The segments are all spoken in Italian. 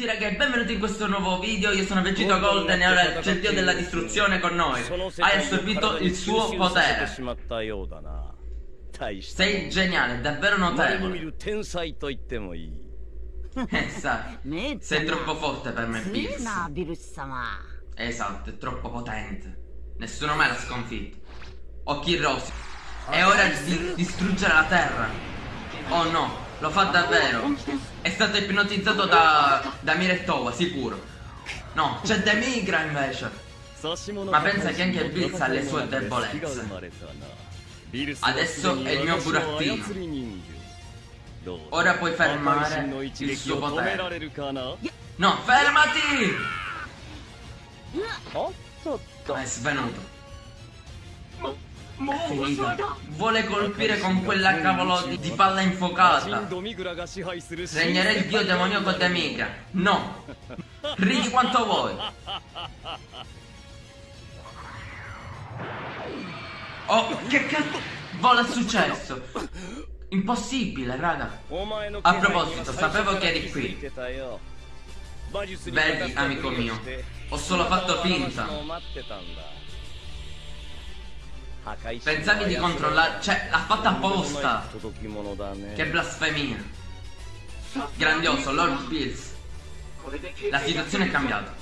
tutti ragazzi, benvenuti in questo nuovo video, io sono Vegito Golden e ora c'è il dio della distruzione con noi Hai assorbito il suo potere Sei geniale, davvero notevole Eh sa, sei troppo forte per me Bills Esatto, è troppo potente Nessuno mai l'ha sconfitto Occhi rossi È ora di distruggere la terra Oh no lo fa davvero. È stato ipnotizzato da, da Mirettova, sicuro. No, c'è Demigra invece. Ma pensa che anche Bills ha le sue debolezze. Adesso è il mio burattino. Ora puoi fermare il suo potere. No, fermati! È svenuto. Vuole colpire con quella cavolo di, di palla infuocata. Regnerei il dio demoniaco Demica. No. Ridi quanto vuoi. Oh, che cazzo? Vola è successo? Impossibile, raga. A proposito, sapevo che eri qui. Vedi, amico mio, ho solo fatto finta. Pensavi di controllare... Cioè, l'ha fatta apposta. Che blasfemia. Grandioso, Lord Bills. La situazione è cambiata.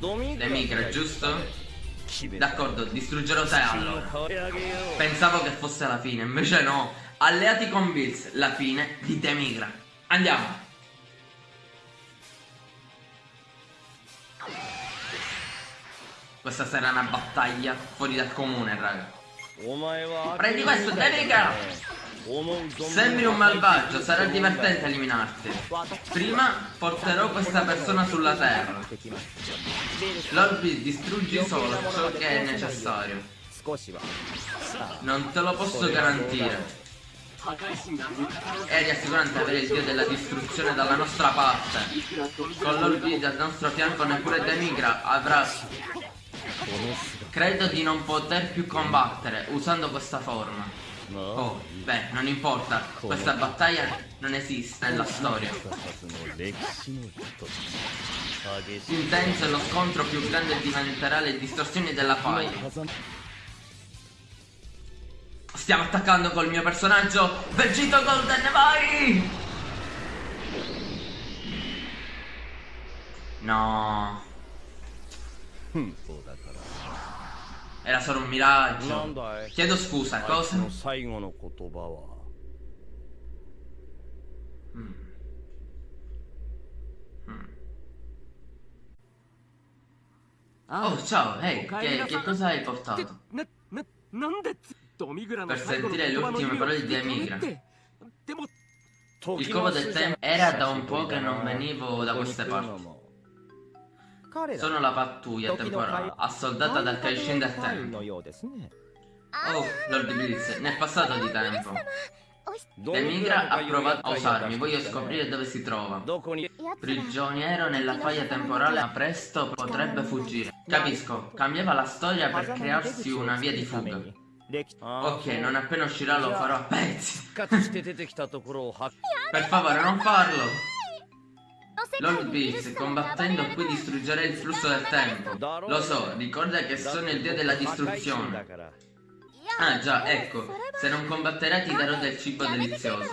Le migre, giusto? D'accordo, distruggerò te allora. Pensavo che fosse la fine, invece no. Alleati con Bills, la fine di Demigra. Andiamo. Questa sarà una battaglia fuori dal comune, raga. Prendi questo, Devika! Sembri un malvagio, sarà divertente eliminarti. Prima porterò questa persona sulla terra. L'Orbi distruggi solo ciò che è necessario. Non te lo posso garantire. È rassicurante avere il dio della distruzione dalla nostra parte. Con l'Orbi dal nostro fianco neppure Demigra avrà Credo di non poter più combattere usando questa forma. Oh, beh, non importa, questa battaglia non esiste nella storia. Intenso è lo scontro più grande diventerà le distorsioni della faglia. Stiamo attaccando col mio personaggio Vegito Golden, vai! No. Era solo un miraggio. Chiedo scusa, cosa? Mm. Mm. Oh, ciao, ehi, hey, che, che, cosa hai portato? Per sentire le ultime parole di Emigra. Il covo del tempo era da un po' che non venivo da queste parti. Sono la pattuglia temporale, assoldata dal del tempo. Oh, Lord Blitz, ne è passato di tempo. Demigra ha provato a usarmi, voglio scoprire dove si trova. Prigioniero nella faglia temporale, ma presto potrebbe fuggire. Capisco, cambiava la storia per crearsi una via di fuga. Ok, non appena uscirà lo farò a pezzi. per favore, non farlo. Lord Beast, combattendo qui distruggerei il flusso del tempo. Lo so, ricorda che sono il dio della distruzione. Ah già, ecco, se non combatterai ti darò del cibo delizioso.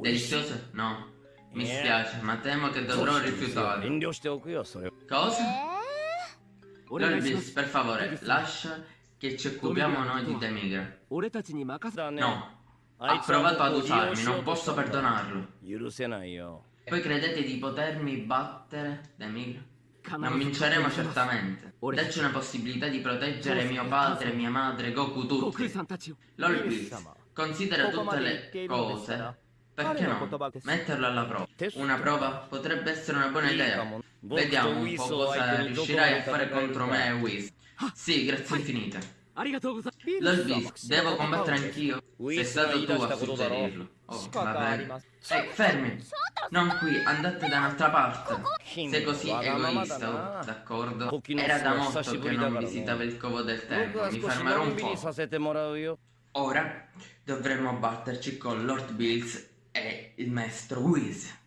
Delizioso? No. Mi spiace, ma temo che dovrò rifiutare. Cosa? Lord Beast, per favore, lascia che ci occupiamo noi di Demigra. No. Ha provato ad usarmi, non posso perdonarlo. Poi credete di potermi battere, Demir? Non vinceremo certamente. Dacci una possibilità di proteggere mio padre, mia madre, Goku tutti. Blitz, considera tutte le cose. Perché no? Metterlo alla prova. Una prova potrebbe essere una buona idea. Vediamo un po' cosa riuscirai a fare contro me Whis. Sì, grazie infinite. Beast, devo combattere anch'io. Sei stato tu a suggerirlo. Oh, vabbè. Ehi, fermi! Non qui, andate da un'altra parte. Sei così egoista, oh, d'accordo? Era da molto che non visitavo il covo del tempo. Mi fermerò un po'. Ora dovremmo batterci con Lord Bills e il maestro Whis.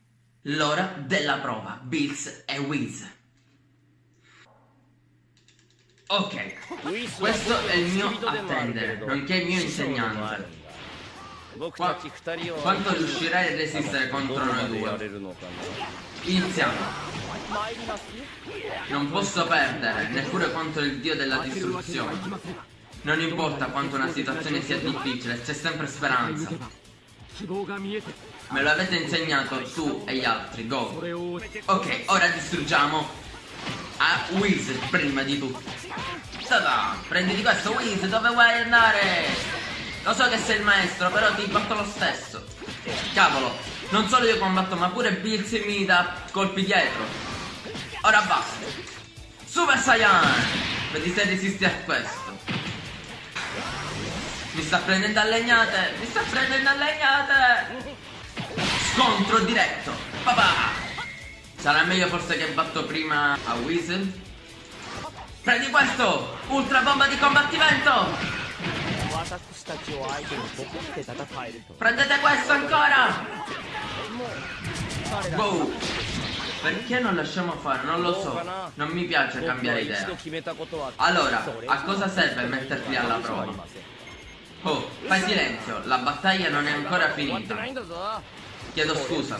l'ora della prova, Bills e Wiz. Ok, questo è il mio attendere, nonché il mio insegnante. Qua, quanto riuscirai a resistere contro noi due? Iniziamo. Non posso perdere, neppure contro il dio della distruzione. Non importa quanto una situazione sia difficile, c'è sempre speranza. Me lo avete insegnato tu e gli altri, go. Ok, ora distruggiamo a Wiz prima di tutto. Tada! Prenditi questo Wiz, dove vuoi andare? Lo so che sei il maestro, però ti batto lo stesso. Cavolo, non solo io combatto, ma pure Bills mi dà colpi dietro. Ora basta. Super Saiyan! Vedi se resisti a questo. Mi sta prendendo a legnate! Mi sta prendendo a legnate! Scontro diretto! Papà! Sarà meglio forse che batto prima a Weasel? Prendi questo! Ultra bomba di combattimento! Prendete questo ancora! Wow! Perché non lasciamo fare? Non lo so. Non mi piace cambiare idea. Allora, a cosa serve metterti alla prova? Oh, fai silenzio, la battaglia non è ancora finita. Chiedo scusa.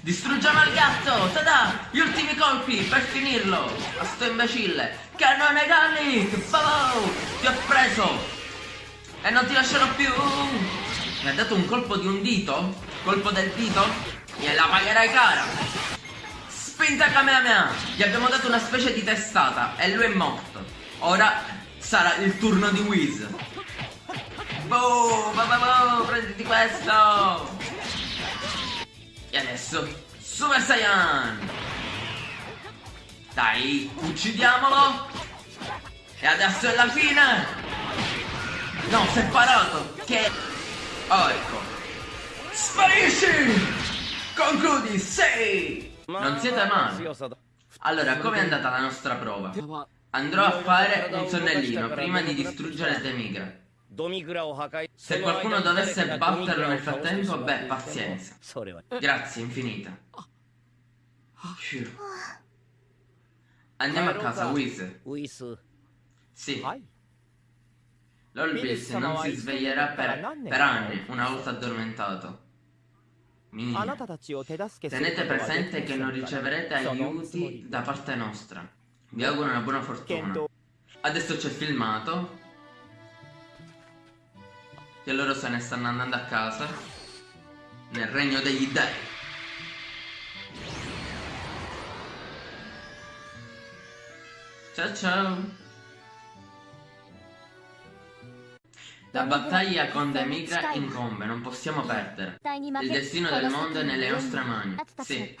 Distruggiamo il gatto! Tada! Gli ultimi colpi per finirlo! A sto imbecille! Cannone Gallic! Babou! Ti ho preso! E non ti lascerò più! Mi ha dato un colpo di un dito? Colpo del dito? Gliela pagherai cara! Spinta Kamehameha! Gli abbiamo dato una specie di testata e lui è morto. Ora sarà il turno di Wiz. Boom! Boom, prenditi questo! E adesso, Super Saiyan! Dai, uccidiamolo! E adesso è la fine! No, si è parato! Che... Oh, ecco! Sparisci! Concludi, sei! Non siete male! Allora, com'è andata la nostra prova? Andrò a fare un sonnellino prima di distruggere Temigra. Se qualcuno dovesse batterlo nel frattempo, beh, pazienza. Grazie, infinita. Andiamo a casa, Whis. Sì. L'Olbis non si sveglierà per, per anni, una volta addormentato. Minina. Tenete presente che non riceverete aiuti da parte nostra. Vi auguro una buona fortuna. Adesso c'è filmato che loro se ne stanno andando a casa nel regno degli dei. Ciao ciao. La battaglia con Demigra incombe, non possiamo perdere. Il destino del mondo è nelle nostre mani. Sì.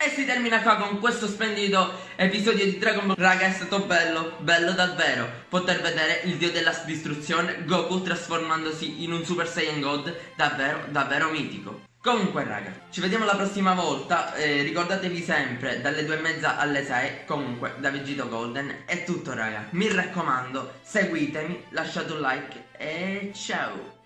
E si termina qua con questo splendido episodio di Dragon Ball Raga è stato bello, bello davvero Poter vedere il dio della distruzione Goku trasformandosi in un Super Saiyan God Davvero, davvero mitico Comunque raga, ci vediamo la prossima volta eh, Ricordatevi sempre dalle due e mezza alle 6 Comunque da Vegito Golden È tutto raga, mi raccomando Seguitemi, lasciate un like e ciao